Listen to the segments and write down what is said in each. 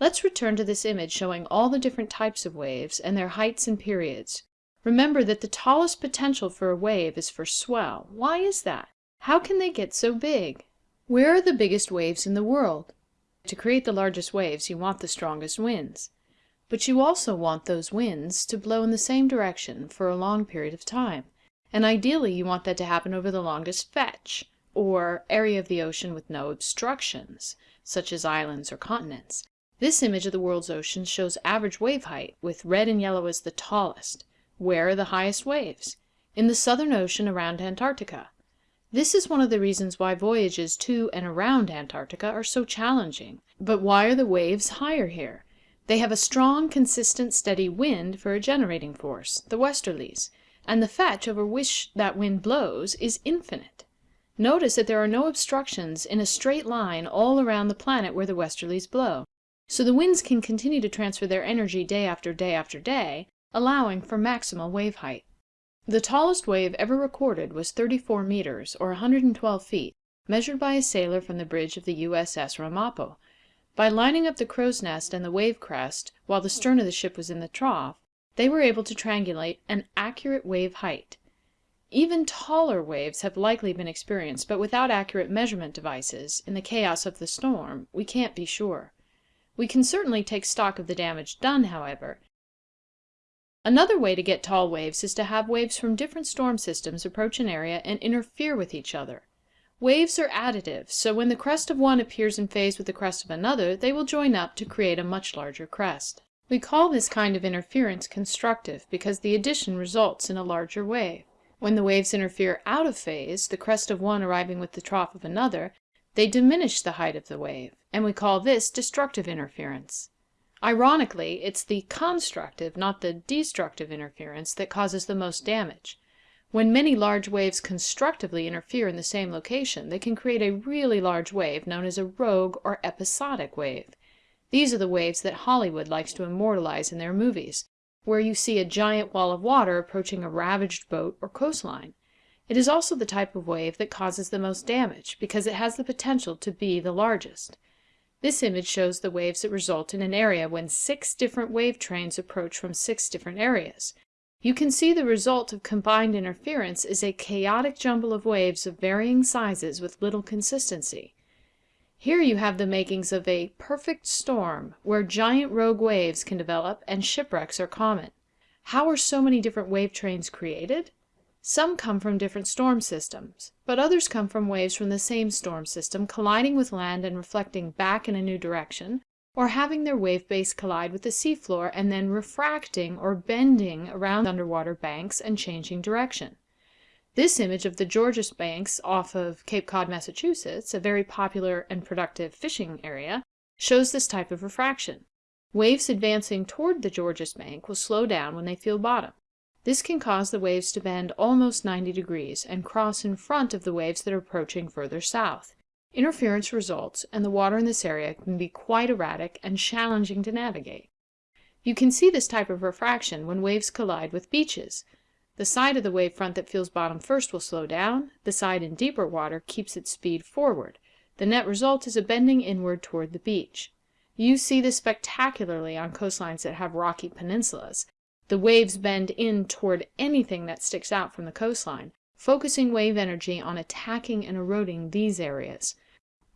Let's return to this image showing all the different types of waves and their heights and periods. Remember that the tallest potential for a wave is for swell. Why is that? How can they get so big? Where are the biggest waves in the world? To create the largest waves you want the strongest winds. But you also want those winds to blow in the same direction for a long period of time, and ideally you want that to happen over the longest fetch, or area of the ocean with no obstructions, such as islands or continents. This image of the world's oceans shows average wave height, with red and yellow as the tallest. Where are the highest waves? In the Southern Ocean around Antarctica. This is one of the reasons why voyages to and around Antarctica are so challenging. But why are the waves higher here? They have a strong, consistent, steady wind for a generating force, the westerlies, and the fetch over which that wind blows is infinite. Notice that there are no obstructions in a straight line all around the planet where the westerlies blow. So the winds can continue to transfer their energy day after day after day, allowing for maximal wave height. The tallest wave ever recorded was 34 meters, or 112 feet, measured by a sailor from the bridge of the U.S.S. Ramapo. By lining up the crow's nest and the wave crest, while the stern of the ship was in the trough, they were able to triangulate an accurate wave height. Even taller waves have likely been experienced, but without accurate measurement devices, in the chaos of the storm, we can't be sure. We can certainly take stock of the damage done, however. Another way to get tall waves is to have waves from different storm systems approach an area and interfere with each other. Waves are additive, so when the crest of one appears in phase with the crest of another, they will join up to create a much larger crest. We call this kind of interference constructive because the addition results in a larger wave. When the waves interfere out of phase, the crest of one arriving with the trough of another, they diminish the height of the wave, and we call this destructive interference. Ironically, it's the constructive, not the destructive interference that causes the most damage. When many large waves constructively interfere in the same location, they can create a really large wave known as a rogue or episodic wave. These are the waves that Hollywood likes to immortalize in their movies, where you see a giant wall of water approaching a ravaged boat or coastline. It is also the type of wave that causes the most damage, because it has the potential to be the largest. This image shows the waves that result in an area when six different wave trains approach from six different areas. You can see the result of combined interference is a chaotic jumble of waves of varying sizes with little consistency. Here you have the makings of a perfect storm, where giant rogue waves can develop and shipwrecks are common. How are so many different wave trains created? Some come from different storm systems, but others come from waves from the same storm system colliding with land and reflecting back in a new direction, or having their wave base collide with the seafloor and then refracting or bending around underwater banks and changing direction. This image of the Georges Banks off of Cape Cod, Massachusetts, a very popular and productive fishing area, shows this type of refraction. Waves advancing toward the Georges Bank will slow down when they feel bottom. This can cause the waves to bend almost 90 degrees and cross in front of the waves that are approaching further south. Interference results, and the water in this area can be quite erratic and challenging to navigate. You can see this type of refraction when waves collide with beaches. The side of the wave front that feels bottom first will slow down, the side in deeper water keeps its speed forward. The net result is a bending inward toward the beach. You see this spectacularly on coastlines that have rocky peninsulas, the waves bend in toward anything that sticks out from the coastline, focusing wave energy on attacking and eroding these areas.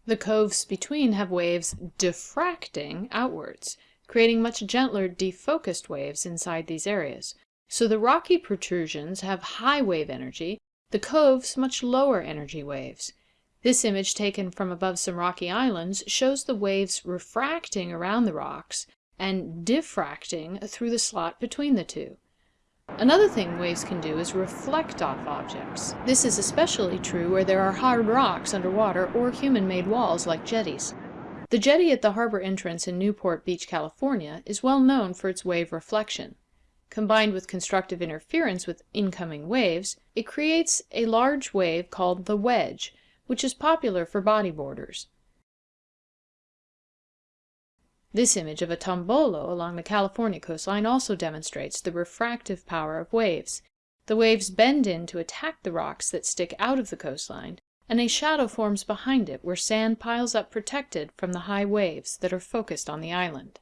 The coves between have waves diffracting outwards, creating much gentler defocused waves inside these areas. So the rocky protrusions have high wave energy, the coves much lower energy waves. This image taken from above some rocky islands shows the waves refracting around the rocks and diffracting through the slot between the two. Another thing waves can do is reflect off objects. This is especially true where there are hard rocks underwater or human-made walls like jetties. The jetty at the harbor entrance in Newport Beach, California is well known for its wave reflection. Combined with constructive interference with incoming waves, it creates a large wave called the wedge, which is popular for bodyboarders. This image of a tombolo along the California coastline also demonstrates the refractive power of waves. The waves bend in to attack the rocks that stick out of the coastline, and a shadow forms behind it where sand piles up protected from the high waves that are focused on the island.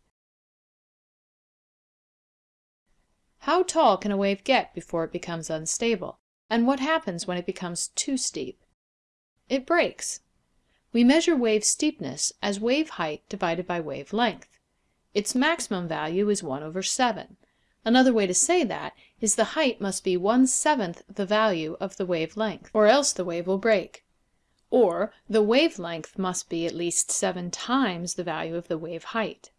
How tall can a wave get before it becomes unstable, and what happens when it becomes too steep? It breaks. We measure wave steepness as wave height divided by wave length. Its maximum value is 1 over 7. Another way to say that is the height must be one seventh the value of the wave length, or else the wave will break. Or the wave length must be at least seven times the value of the wave height.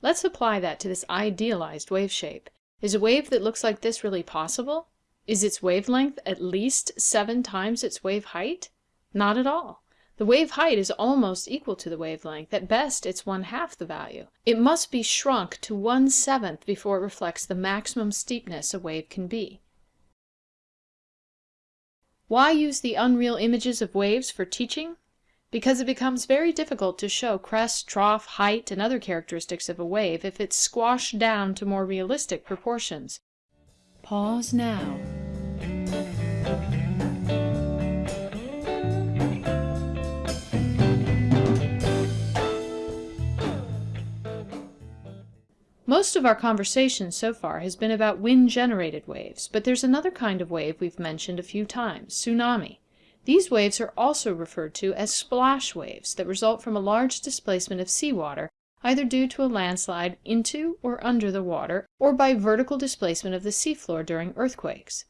Let's apply that to this idealized wave shape. Is a wave that looks like this really possible? Is its wavelength at least seven times its wave height? Not at all. The wave height is almost equal to the wavelength, at best it's one half the value. It must be shrunk to one seventh before it reflects the maximum steepness a wave can be. Why use the unreal images of waves for teaching? Because it becomes very difficult to show crest, trough, height, and other characteristics of a wave if it's squashed down to more realistic proportions. Pause now. Most of our conversation so far has been about wind-generated waves, but there's another kind of wave we've mentioned a few times, tsunami. These waves are also referred to as splash waves that result from a large displacement of seawater, either due to a landslide into or under the water, or by vertical displacement of the seafloor during earthquakes.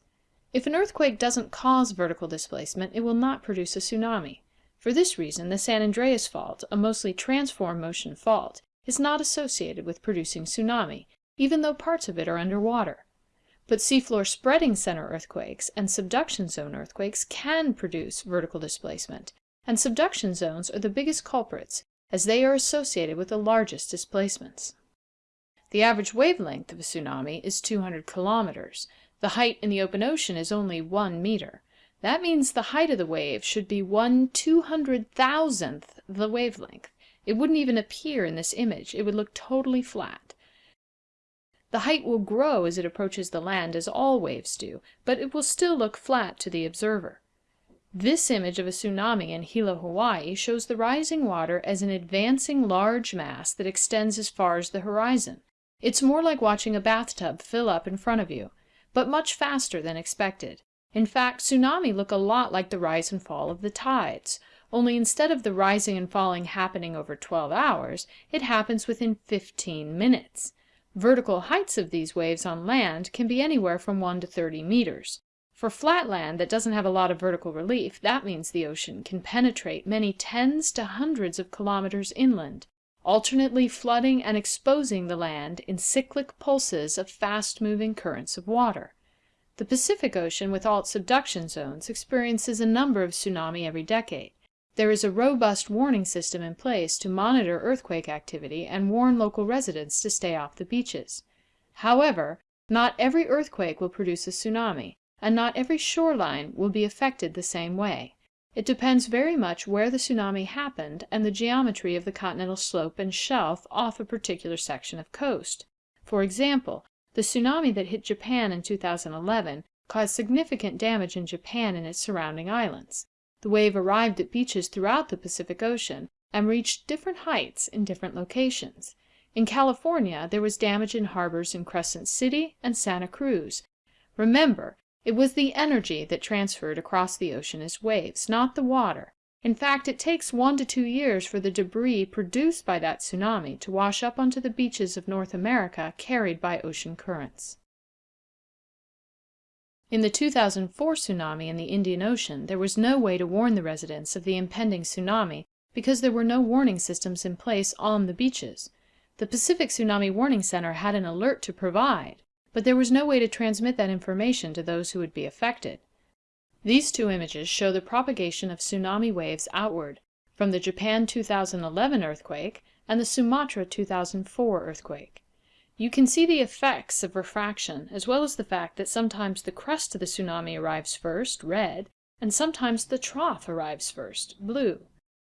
If an earthquake doesn't cause vertical displacement, it will not produce a tsunami. For this reason, the San Andreas Fault, a mostly transform motion fault, is not associated with producing tsunami, even though parts of it are underwater. But seafloor spreading center earthquakes and subduction zone earthquakes can produce vertical displacement, and subduction zones are the biggest culprits as they are associated with the largest displacements. The average wavelength of a tsunami is 200 kilometers. The height in the open ocean is only 1 meter. That means the height of the wave should be 1 200,000th the wavelength. It wouldn't even appear in this image. It would look totally flat. The height will grow as it approaches the land, as all waves do, but it will still look flat to the observer. This image of a tsunami in Hilo, Hawaii shows the rising water as an advancing large mass that extends as far as the horizon. It's more like watching a bathtub fill up in front of you, but much faster than expected. In fact, tsunami look a lot like the rise and fall of the tides only instead of the rising and falling happening over 12 hours, it happens within 15 minutes. Vertical heights of these waves on land can be anywhere from 1 to 30 meters. For flat land that doesn't have a lot of vertical relief, that means the ocean can penetrate many tens to hundreds of kilometers inland, alternately flooding and exposing the land in cyclic pulses of fast-moving currents of water. The Pacific Ocean, with all its subduction zones, experiences a number of tsunami every decade. There is a robust warning system in place to monitor earthquake activity and warn local residents to stay off the beaches. However, not every earthquake will produce a tsunami, and not every shoreline will be affected the same way. It depends very much where the tsunami happened and the geometry of the continental slope and shelf off a particular section of coast. For example, the tsunami that hit Japan in 2011 caused significant damage in Japan and its surrounding islands. The wave arrived at beaches throughout the Pacific Ocean and reached different heights in different locations. In California there was damage in harbors in Crescent City and Santa Cruz. Remember, it was the energy that transferred across the ocean as waves, not the water. In fact, it takes one to two years for the debris produced by that tsunami to wash up onto the beaches of North America carried by ocean currents. In the 2004 tsunami in the Indian Ocean, there was no way to warn the residents of the impending tsunami because there were no warning systems in place on the beaches. The Pacific Tsunami Warning Center had an alert to provide, but there was no way to transmit that information to those who would be affected. These two images show the propagation of tsunami waves outward, from the Japan 2011 earthquake and the Sumatra 2004 earthquake. You can see the effects of refraction, as well as the fact that sometimes the crest of the tsunami arrives first, red, and sometimes the trough arrives first, blue.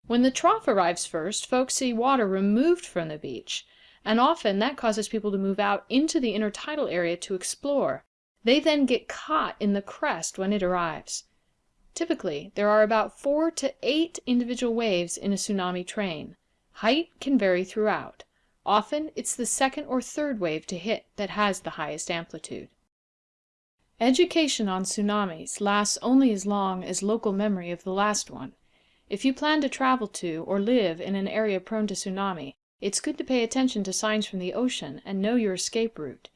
When the trough arrives first, folks see water removed from the beach, and often that causes people to move out into the intertidal area to explore. They then get caught in the crest when it arrives. Typically, there are about four to eight individual waves in a tsunami train. Height can vary throughout. Often it's the second or third wave to hit that has the highest amplitude. Education on tsunamis lasts only as long as local memory of the last one. If you plan to travel to or live in an area prone to tsunami, it's good to pay attention to signs from the ocean and know your escape route.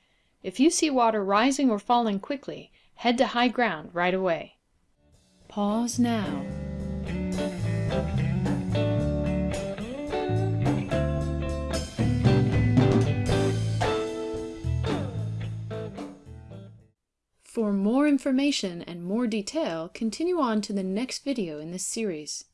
If you see water rising or falling quickly, head to high ground right away. Pause now. For more information and more detail, continue on to the next video in this series.